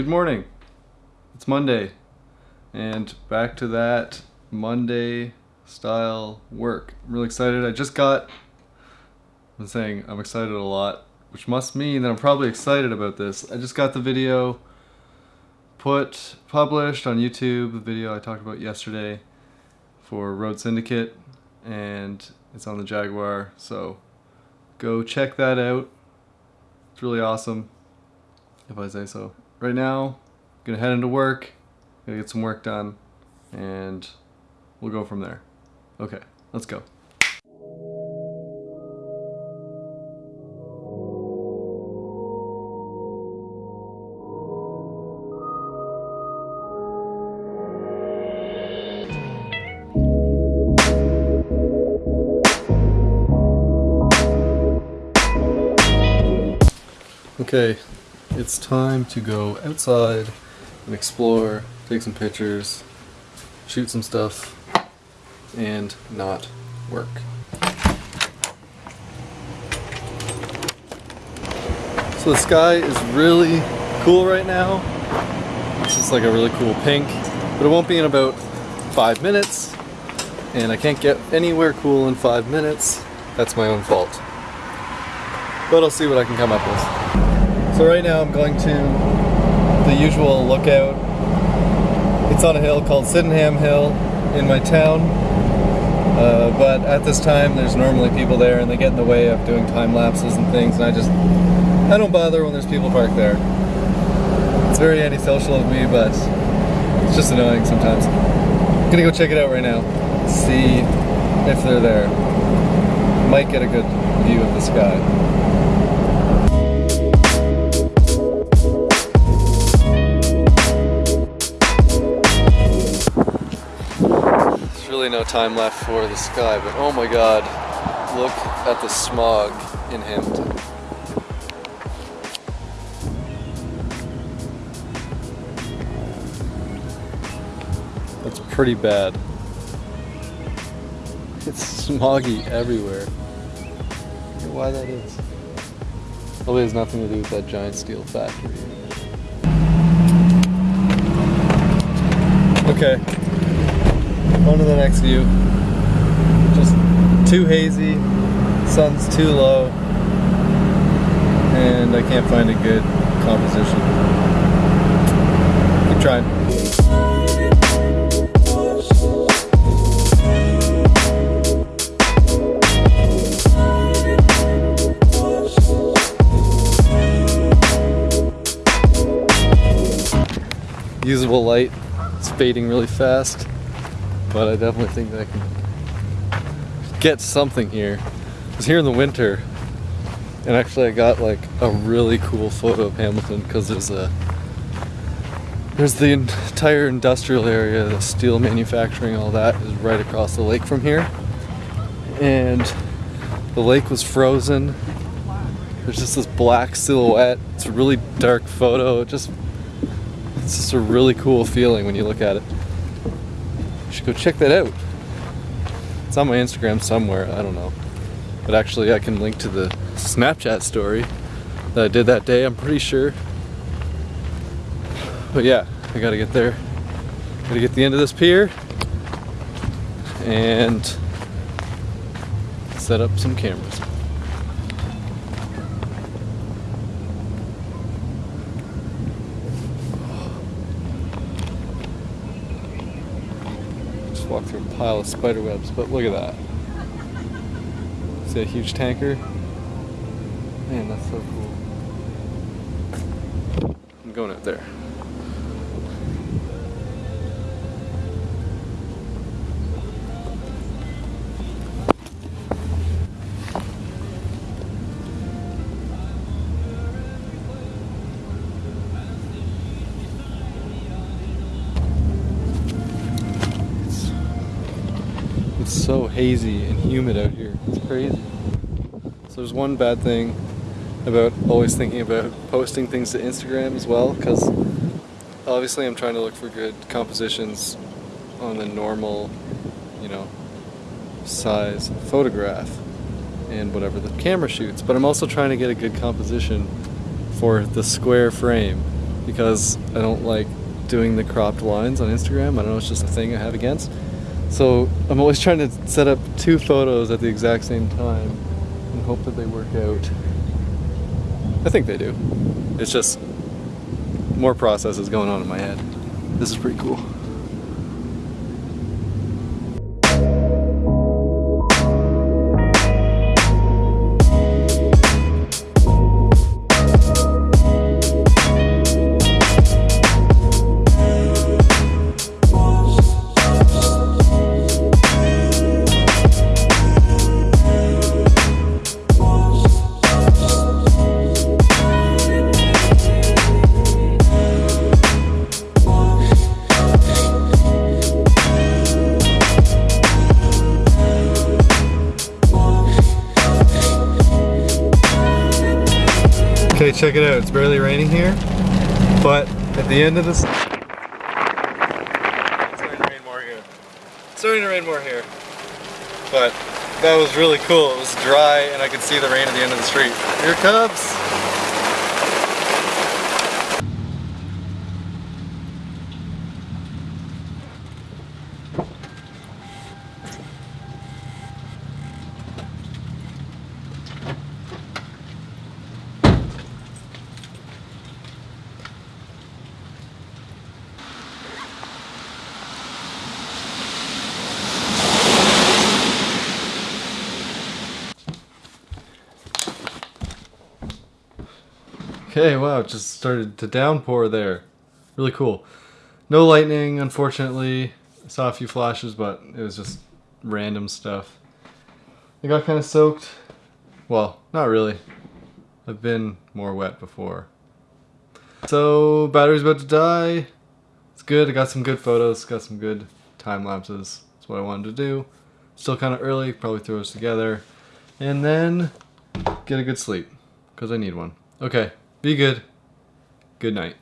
Good morning. It's Monday. And back to that Monday style work. I'm really excited. I just got, I'm saying I'm excited a lot, which must mean that I'm probably excited about this. I just got the video put, published on YouTube, the video I talked about yesterday for Road Syndicate, and it's on the Jaguar, so go check that out. It's really awesome, if I say so right now, gonna head into work, gonna get some work done, and we'll go from there. Okay, let's go. Okay, it's time to go outside and explore, take some pictures, shoot some stuff, and not work. So the sky is really cool right now. It's just like a really cool pink, but it won't be in about five minutes, and I can't get anywhere cool in five minutes. That's my own fault. But I'll see what I can come up with. So right now I'm going to the usual lookout. It's on a hill called Sydenham Hill in my town. Uh, but at this time there's normally people there and they get in the way of doing time lapses and things and I just I don't bother when there's people parked there. It's very antisocial of me but it's just annoying sometimes. I'm gonna go check it out right now. See if they're there. Might get a good view of the sky. Really no time left for the sky, but oh my god, look at the smog in Hamilton. That's pretty bad. It's smoggy everywhere. why that is. Probably has nothing to do with that giant steel factory. Okay, on to the next view. Just too hazy, sun's too low, and I can't find a good composition. Keep trying. usable light. It's fading really fast but I definitely think that I can get something here. I was here in the winter, and actually I got like a really cool photo of Hamilton because there's a there's the entire industrial area, the steel manufacturing, all that is right across the lake from here, and the lake was frozen. There's just this black silhouette. It's a really dark photo. It just it's just a really cool feeling when you look at it. You should go check that out. It's on my Instagram somewhere, I don't know. But actually I can link to the Snapchat story that I did that day, I'm pretty sure. But yeah, I gotta get there. Gotta get the end of this pier and set up some cameras. Walk through a pile of spider webs, but look at that. See a huge tanker? Man, that's so cool. I'm going out there. So hazy and humid out here. It's crazy. So there's one bad thing about always thinking about posting things to Instagram as well, because obviously I'm trying to look for good compositions on the normal, you know, size photograph and whatever the camera shoots, but I'm also trying to get a good composition for the square frame because I don't like doing the cropped lines on Instagram. I don't know, it's just a thing I have against. So I'm always trying to set up two photos at the exact same time and hope that they work out. I think they do. It's just more processes going on in my head. This is pretty cool. Okay, check it out. It's barely raining here, but at the end of this, it's starting to rain more here. It's starting to rain more here, but that was really cool. It was dry, and I could see the rain at the end of the street. Here it comes. Okay, wow, just started to downpour there. Really cool. No lightning, unfortunately. I saw a few flashes, but it was just random stuff. I got kind of soaked. Well, not really. I've been more wet before. So, battery's about to die. It's good, I got some good photos, got some good time lapses. That's what I wanted to do. Still kind of early, probably throw those together. And then get a good sleep, because I need one. Okay, be good. Good night.